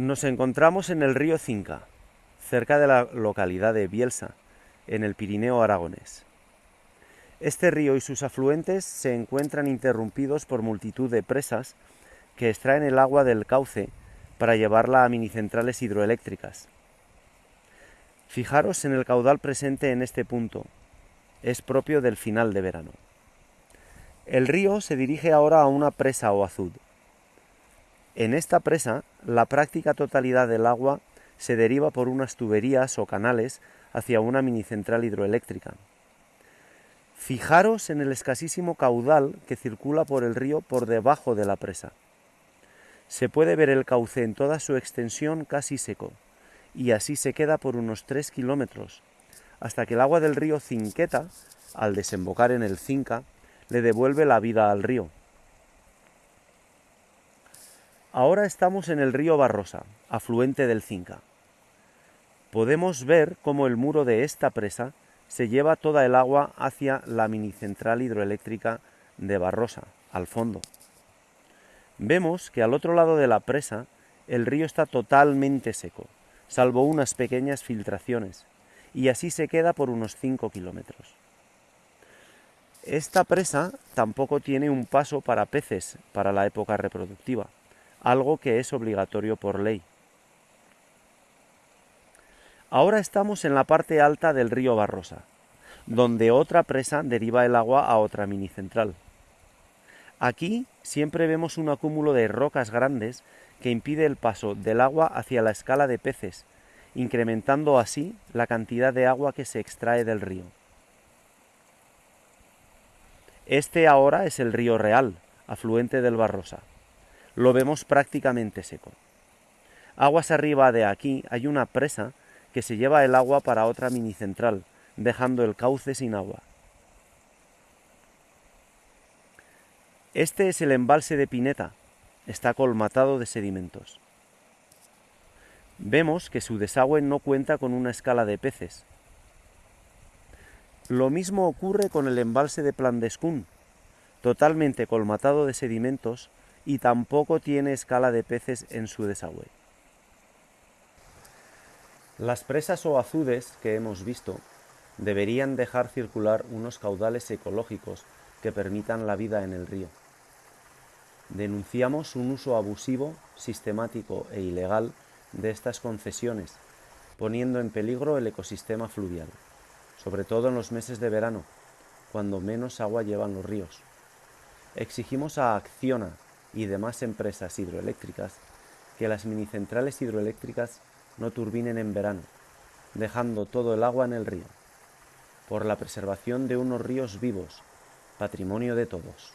Nos encontramos en el río Cinca, cerca de la localidad de Bielsa, en el Pirineo aragonés. Este río y sus afluentes se encuentran interrumpidos por multitud de presas que extraen el agua del cauce para llevarla a minicentrales hidroeléctricas. Fijaros en el caudal presente en este punto. Es propio del final de verano. El río se dirige ahora a una presa o azud. En esta presa, la práctica totalidad del agua se deriva por unas tuberías o canales hacia una minicentral hidroeléctrica. Fijaros en el escasísimo caudal que circula por el río por debajo de la presa. Se puede ver el cauce en toda su extensión casi seco, y así se queda por unos 3 kilómetros, hasta que el agua del río Cinqueta, al desembocar en el Cinca, le devuelve la vida al río. Ahora estamos en el río Barrosa, afluente del Cinca. Podemos ver cómo el muro de esta presa se lleva toda el agua hacia la minicentral hidroeléctrica de Barrosa, al fondo. Vemos que al otro lado de la presa el río está totalmente seco, salvo unas pequeñas filtraciones, y así se queda por unos 5 kilómetros. Esta presa tampoco tiene un paso para peces para la época reproductiva algo que es obligatorio por ley. Ahora estamos en la parte alta del río Barrosa, donde otra presa deriva el agua a otra minicentral. Aquí siempre vemos un acúmulo de rocas grandes que impide el paso del agua hacia la escala de peces, incrementando así la cantidad de agua que se extrae del río. Este ahora es el río Real, afluente del Barrosa lo vemos prácticamente seco. Aguas arriba de aquí hay una presa que se lleva el agua para otra minicentral, dejando el cauce sin agua. Este es el embalse de Pineta, está colmatado de sedimentos. Vemos que su desagüe no cuenta con una escala de peces. Lo mismo ocurre con el embalse de Plandescún, totalmente colmatado de sedimentos y tampoco tiene escala de peces en su desagüe. Las presas o azudes que hemos visto deberían dejar circular unos caudales ecológicos que permitan la vida en el río. Denunciamos un uso abusivo, sistemático e ilegal de estas concesiones, poniendo en peligro el ecosistema fluvial, sobre todo en los meses de verano, cuando menos agua llevan los ríos. Exigimos a Acciona y demás empresas hidroeléctricas que las minicentrales hidroeléctricas no turbinen en verano, dejando todo el agua en el río, por la preservación de unos ríos vivos, patrimonio de todos.